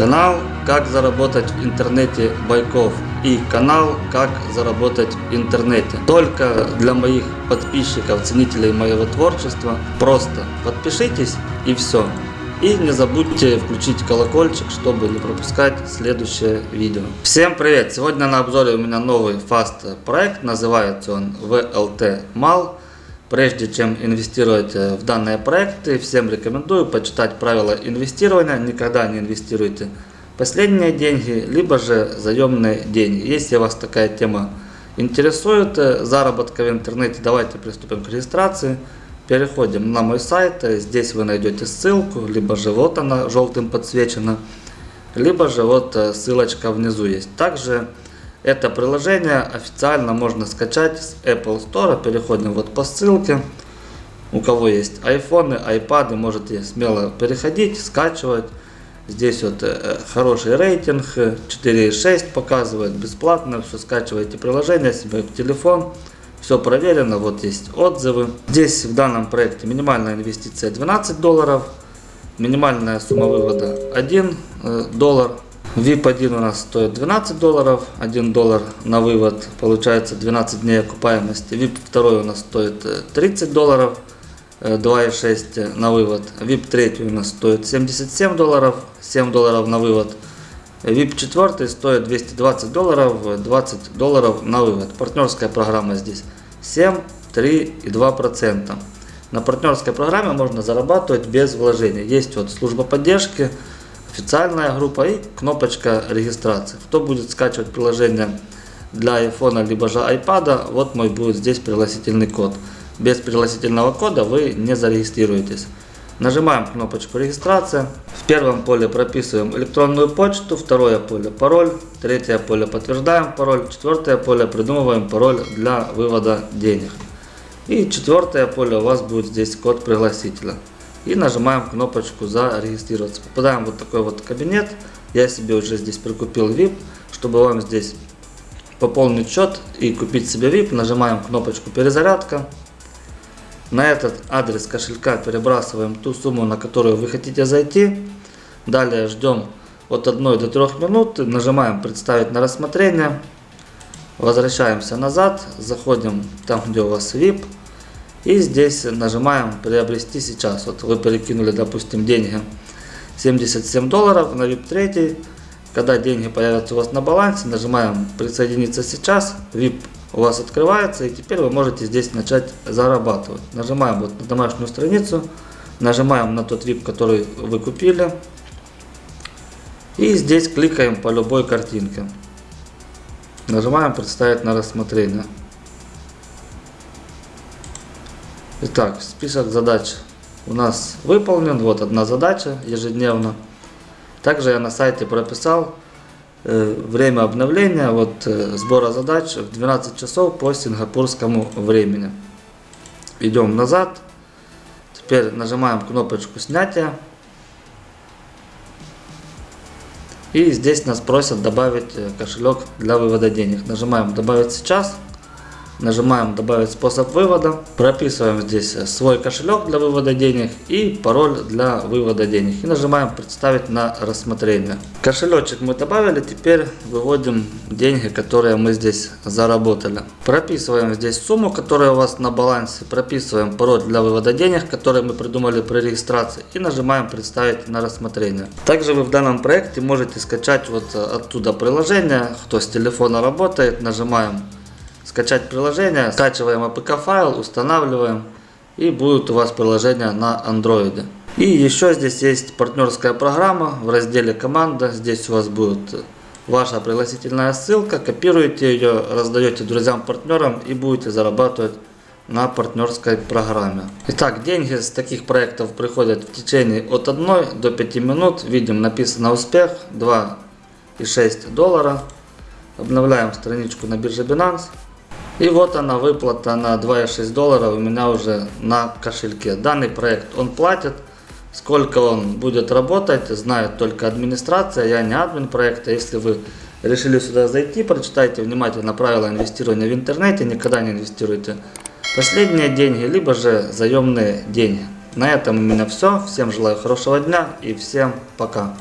Канал «Как заработать в интернете Байков» и канал «Как заработать в интернете». Только для моих подписчиков, ценителей моего творчества. Просто подпишитесь и все. И не забудьте включить колокольчик, чтобы не пропускать следующее видео. Всем привет! Сегодня на обзоре у меня новый фаст проект. Называется он VLT MAL. Прежде чем инвестировать э, в данные проекты, всем рекомендую почитать правила инвестирования. Никогда не инвестируйте последние деньги, либо же заемные деньги. Если вас такая тема интересует, э, заработка в интернете, давайте приступим к регистрации. Переходим на мой сайт, здесь вы найдете ссылку, либо же вот она желтым подсвечена, либо же вот э, ссылочка внизу есть. Также это приложение официально можно скачать с Apple Store. Переходим вот по ссылке. У кого есть iPhone, iPad, можете смело переходить, скачивать. Здесь вот э, хороший рейтинг, 4.6 показывает, бесплатно, все скачиваете приложение себе в телефон. Все проверено, вот есть отзывы. Здесь в данном проекте минимальная инвестиция 12 долларов, минимальная сумма вывода 1 э, доллар. VIP1 у нас стоит 12 долларов, 1 доллар на вывод, получается 12 дней окупаемости. VIP 2 у нас стоит 30 э, долларов, 2,6 э, на вывод. VIP 3 у нас стоит 77 долларов, 7 долларов на вывод. VIP 4 стоит 220 долларов, 20 долларов на вывод. Партнерская программа здесь 7, 3 и 2 процента. На партнерской программе можно зарабатывать без вложений. Есть вот служба поддержки, официальная группа и кнопочка регистрации. Кто будет скачивать приложение для iPhone либо же iPad, вот мой будет здесь пригласительный код. Без пригласительного кода вы не зарегистрируетесь. Нажимаем кнопочку регистрация. В первом поле прописываем электронную почту, второе поле пароль, третье поле подтверждаем пароль, четвертое поле придумываем пароль для вывода денег. И четвертое поле у вас будет здесь код пригласителя и нажимаем кнопочку зарегистрироваться. Попадаем в вот такой вот кабинет. Я себе уже здесь прикупил VIP, чтобы вам здесь пополнить счет и купить себе VIP. Нажимаем кнопочку перезарядка. На этот адрес кошелька перебрасываем ту сумму, на которую вы хотите зайти. Далее ждем от 1 до 3 минут. Нажимаем представить на рассмотрение. Возвращаемся назад. Заходим там, где у вас VIP. И здесь нажимаем приобрести сейчас. Вот вы перекинули, допустим, деньги 77 долларов на VIP 3. Когда деньги появятся у вас на балансе, нажимаем присоединиться сейчас. VIP у вас открывается и теперь вы можете здесь начать зарабатывать. Нажимаем вот на домашнюю страницу. Нажимаем на тот VIP, который вы купили. И здесь кликаем по любой картинке. Нажимаем представить на рассмотрение. Итак, список задач у нас выполнен. Вот одна задача ежедневно. Также я на сайте прописал э, время обновления вот, э, сбора задач в 12 часов по сингапурскому времени. Идем назад. Теперь нажимаем кнопочку снятия. И здесь нас просят добавить э, кошелек для вывода денег. Нажимаем добавить сейчас. Нажимаем добавить способ вывода. Прописываем здесь свой кошелек для вывода денег и пароль для вывода денег. И нажимаем представить на рассмотрение. Кошелечек мы добавили. Теперь выводим деньги, которые мы здесь заработали. Прописываем здесь сумму, которая у вас на балансе. Прописываем пароль для вывода денег, который мы придумали при регистрации. И нажимаем представить на рассмотрение. Также вы в данном проекте можете скачать вот оттуда приложение. Кто с телефона работает, нажимаем скачать приложение, скачиваем APK файл, устанавливаем и будет у вас приложение на Android. И еще здесь есть партнерская программа в разделе команда, здесь у вас будет ваша пригласительная ссылка, копируете ее, раздаете друзьям, партнерам и будете зарабатывать на партнерской программе. Итак, деньги с таких проектов приходят в течение от 1 до 5 минут. Видим написано успех 2,6 доллара. Обновляем страничку на бирже Binance. И вот она выплата на 2,6 доллара у меня уже на кошельке. Данный проект он платит. Сколько он будет работать, знает только администрация. Я не админ проекта. Если вы решили сюда зайти, прочитайте внимательно правила инвестирования в интернете. Никогда не инвестируйте последние деньги, либо же заемные деньги. На этом у меня все. Всем желаю хорошего дня и всем пока.